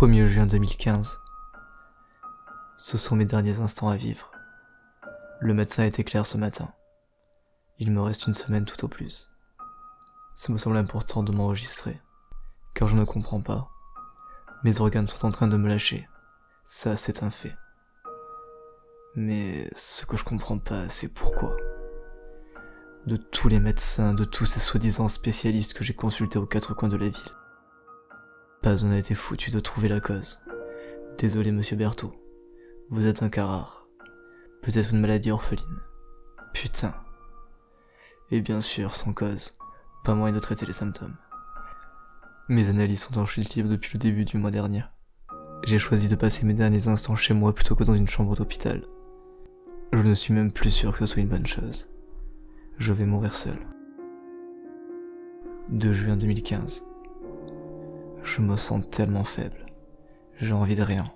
1er juin 2015. Ce sont mes derniers instants à vivre. Le médecin était clair ce matin. Il me reste une semaine tout au plus. Ça me semble important de m'enregistrer, car je ne comprends pas. Mes organes sont en train de me lâcher. Ça, c'est un fait. Mais ce que je comprends pas, c'est pourquoi. De tous les médecins, de tous ces soi-disant spécialistes que j'ai consultés aux quatre coins de la ville, un n'a été foutu de trouver la cause. Désolé, monsieur Berthaud. Vous êtes un cas rare. Peut-être une maladie orpheline. Putain. Et bien sûr, sans cause. Pas moyen de traiter les symptômes. Mes analyses sont en chute libre depuis le début du mois dernier. J'ai choisi de passer mes derniers instants chez moi plutôt que dans une chambre d'hôpital. Je ne suis même plus sûr que ce soit une bonne chose. Je vais mourir seul. 2 juin 2015. Je me sens tellement faible. J'ai envie de rien.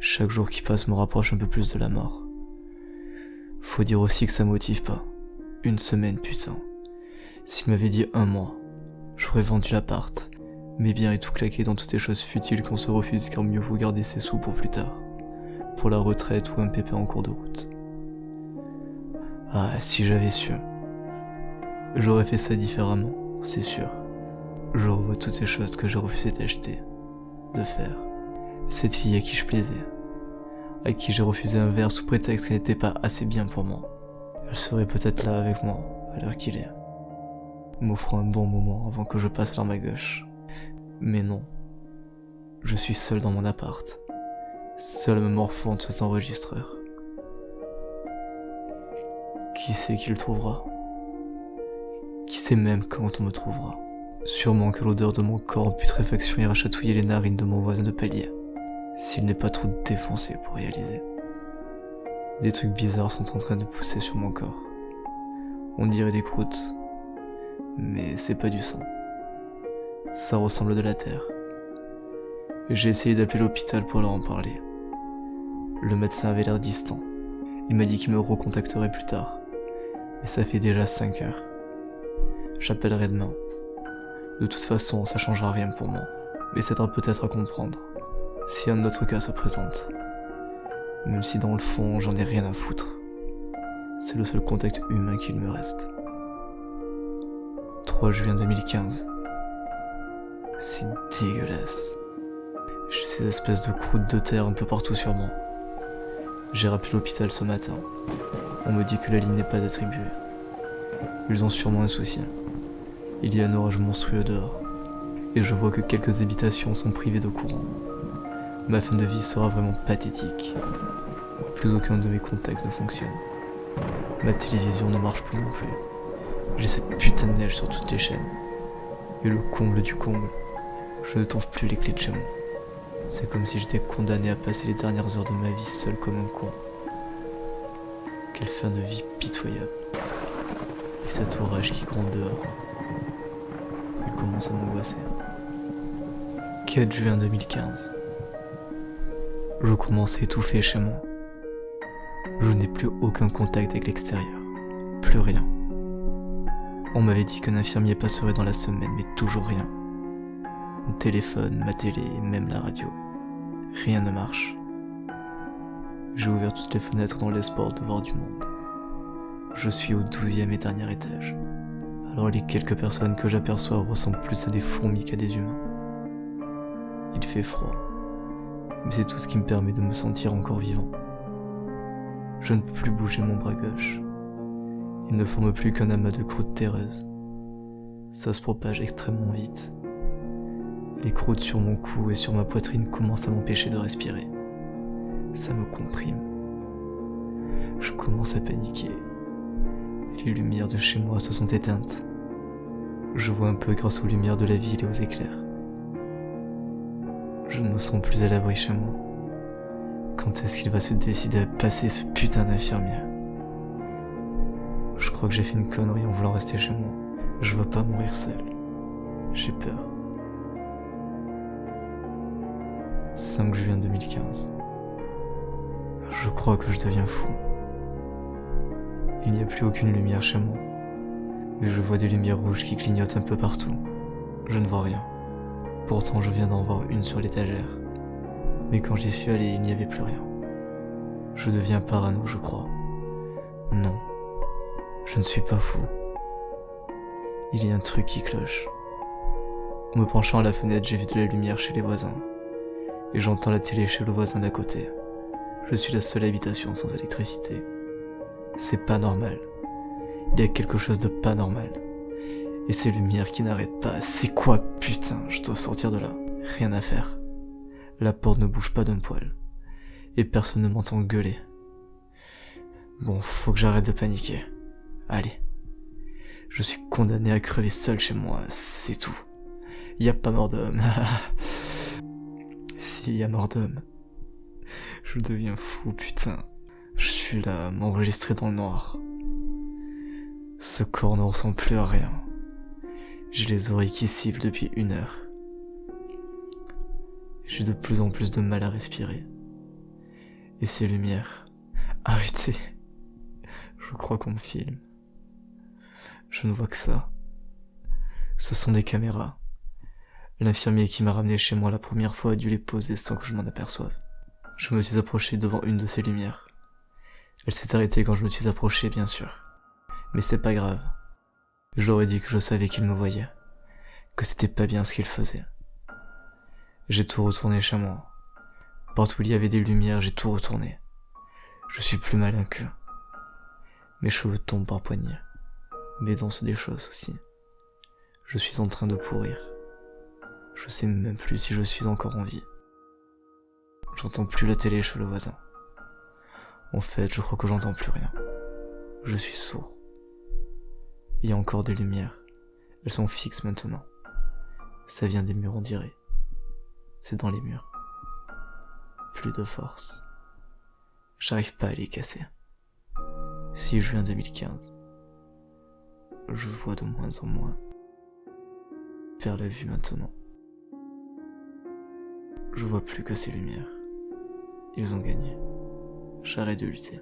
Chaque jour qui passe me rapproche un peu plus de la mort. Faut dire aussi que ça motive pas. Une semaine, putain. S'il m'avait dit un mois, j'aurais vendu l'appart, mes biens et tout claqué dans toutes les choses futiles qu'on se refuse car mieux vaut garder ses sous pour plus tard. Pour la retraite ou un pépé en cours de route. Ah, si j'avais su. J'aurais fait ça différemment, c'est sûr. Je revois toutes ces choses que j'ai refusé d'acheter, de faire. Cette fille à qui je plaisais, à qui j'ai refusé un verre sous prétexte qu'elle n'était pas assez bien pour moi. Elle serait peut-être là avec moi, à l'heure qu'il est, m'offrant un bon moment avant que je passe l'arme à gauche. Mais non, je suis seul dans mon appart, seul me morfondre de cet enregistreur. Qui sait qui le trouvera? Qui sait même quand on me trouvera? Sûrement que l'odeur de mon corps en putréfaction ira chatouiller les narines de mon voisin de palier, s'il n'est pas trop défoncé pour réaliser. Des trucs bizarres sont en train de pousser sur mon corps. On dirait des croûtes, mais c'est pas du sang. Ça ressemble de la terre. J'ai essayé d'appeler l'hôpital pour leur en parler. Le médecin avait l'air distant. Il m'a dit qu'il me recontacterait plus tard. Et ça fait déjà 5 heures. J'appellerai demain. De toute façon, ça changera rien pour moi. Mais ça aidera peut-être à comprendre. Si un autre cas se présente. Même si dans le fond, j'en ai rien à foutre. C'est le seul contact humain qu'il me reste. 3 juin 2015. C'est dégueulasse. J'ai ces espèces de croûtes de terre un peu partout sur moi. J'ai rappelé l'hôpital ce matin. On me dit que la ligne n'est pas attribuée. Ils ont sûrement un souci. Il y a un orage monstrueux dehors, et je vois que quelques habitations sont privées de courant. Ma fin de vie sera vraiment pathétique. Plus aucun de mes contacts ne fonctionne. Ma télévision ne marche plus non plus. J'ai cette putain de neige sur toutes les chaînes. Et le comble du comble, je ne trouve plus les clés de chez moi. C'est comme si j'étais condamné à passer les dernières heures de ma vie seul comme un con. Quelle fin de vie pitoyable. Et cet orage qui gronde dehors commence à m'angoisser. 4 juin 2015. Je commence à étouffer chez moi. Je n'ai plus aucun contact avec l'extérieur. Plus rien. On m'avait dit qu'un infirmier passerait dans la semaine, mais toujours rien. Mon téléphone, ma télé, même la radio. Rien ne marche. J'ai ouvert toutes les fenêtres dans l'espoir de voir du monde. Je suis au douzième et dernier étage alors les quelques personnes que j'aperçois ressemblent plus à des fourmis qu'à des humains. Il fait froid, mais c'est tout ce qui me permet de me sentir encore vivant. Je ne peux plus bouger mon bras gauche. Il ne forme plus qu'un amas de croûtes terreuses. Ça se propage extrêmement vite. Les croûtes sur mon cou et sur ma poitrine commencent à m'empêcher de respirer. Ça me comprime. Je commence à paniquer. Les lumières de chez moi se sont éteintes. Je vois un peu grâce aux lumières de la ville et aux éclairs. Je ne me sens plus à l'abri chez moi. Quand est-ce qu'il va se décider à passer ce putain d'infirmier Je crois que j'ai fait une connerie en voulant rester chez moi. Je veux pas mourir seul. J'ai peur. 5 juin 2015. Je crois que je deviens fou. Il n'y a plus aucune lumière chez moi. Mais je vois des lumières rouges qui clignotent un peu partout. Je ne vois rien. Pourtant, je viens d'en voir une sur l'étagère. Mais quand j'y suis allé, il n'y avait plus rien. Je deviens parano, je crois. Non, je ne suis pas fou. Il y a un truc qui cloche. En me penchant à la fenêtre, j'ai vu de la lumière chez les voisins. Et j'entends la télé chez le voisin d'à côté. Je suis la seule habitation sans électricité. C'est pas normal. Il y a quelque chose de pas normal. Et ces lumières qui n'arrêtent pas. C'est quoi, putain Je dois sortir de là. Rien à faire. La porte ne bouge pas d'un poil. Et personne ne m'entend gueuler. Bon, faut que j'arrête de paniquer. Allez. Je suis condamné à crever seul chez moi, c'est tout. Y a pas mort d'homme. si, y a mort d'homme. Je deviens fou, putain. Je suis là, m'enregistrer dans le noir. Ce corps ne ressemble plus à rien. J'ai les oreilles qui sifflent depuis une heure. J'ai de plus en plus de mal à respirer. Et ces lumières. Arrêtez. Je crois qu'on me filme. Je ne vois que ça. Ce sont des caméras. L'infirmier qui m'a ramené chez moi la première fois a dû les poser sans que je m'en aperçoive. Je me suis approché devant une de ces lumières. Elle s'est arrêtée quand je me suis approché, bien sûr. Mais c'est pas grave. J'aurais dit que je savais qu'il me voyait. Que c'était pas bien ce qu'il faisait. J'ai tout retourné chez moi. Partout où il y avait des lumières, j'ai tout retourné. Je suis plus malin qu'eux. Mes cheveux tombent par poignée. Mes dents se déchaussent aussi. Je suis en train de pourrir. Je sais même plus si je suis encore en vie. J'entends plus la télé chez le voisin. En fait, je crois que j'entends plus rien. Je suis sourd. Il y a encore des lumières. Elles sont fixes maintenant. Ça vient des murs, on dirait. C'est dans les murs. Plus de force. J'arrive pas à les casser. 6 juin 2015 je vois de moins en moins. Vers la vue maintenant. Je vois plus que ces lumières. Ils ont gagné. J'arrête de lutter.